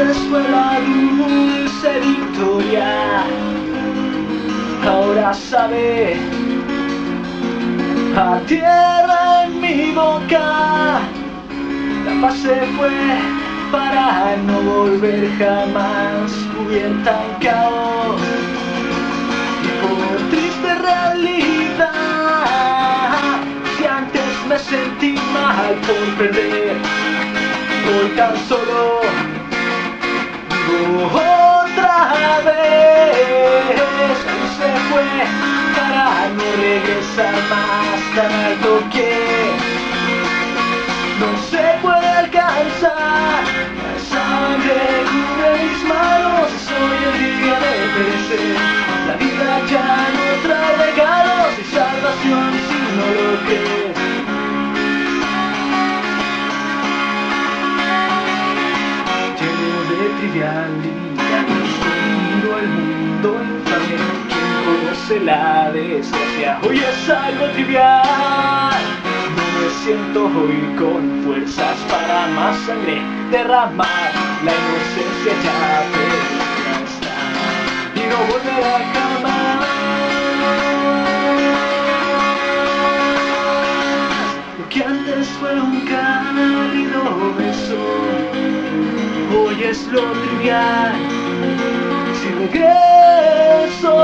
antes fue la dulce victoria, ahora sabe a tierra en mi boca, la paz se fue para no volver jamás cubierta en caos. Y por triste realidad si antes me sentí mal por perder por tan solo otra vez. Se fue para no regresar más. Tan alto trivialidad escondido el mundo infame quien conoce la desgracia hoy es algo trivial. No me siento hoy con fuerzas para más sangre derramar. La inocencia ya perdida está y no volverá jamás lo trivial. Si regreso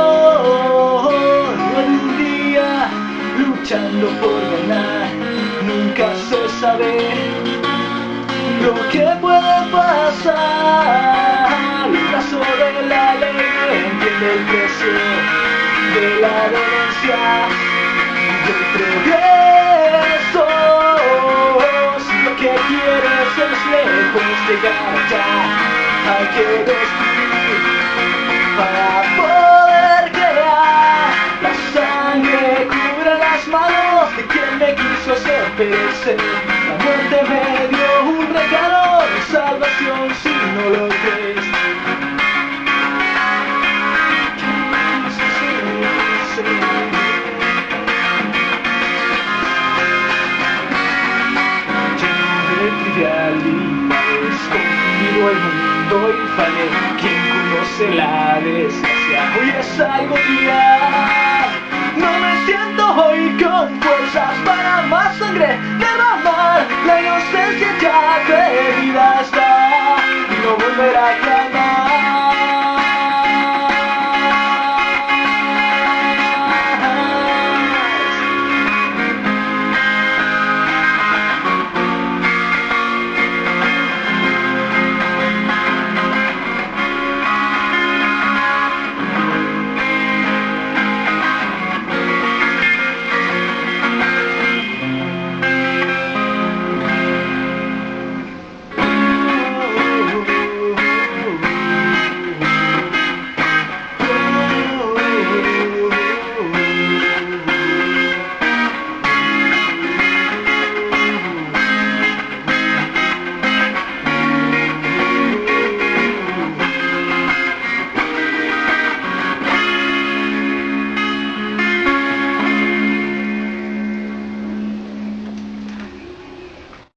en un día luchando por ganar. Nunca se sabe lo que puede pasar. El brazo de la ley entiende el precio de la denuncia del progreso si lo que quieres es lejos llegar allá hay que destruir para poder crear la sangre cubre las manos de quien me quiso hacer perecer. La muerte me dio un regalo de salvación si no lo crees. Trivialidades conmigo el mundo mundo infame Quien conoce la desgracia Hoy es algo día. No me siento hoy con fuerzas Para más sangre de mamar La inocencia ya perdida está Y no volverá a clamar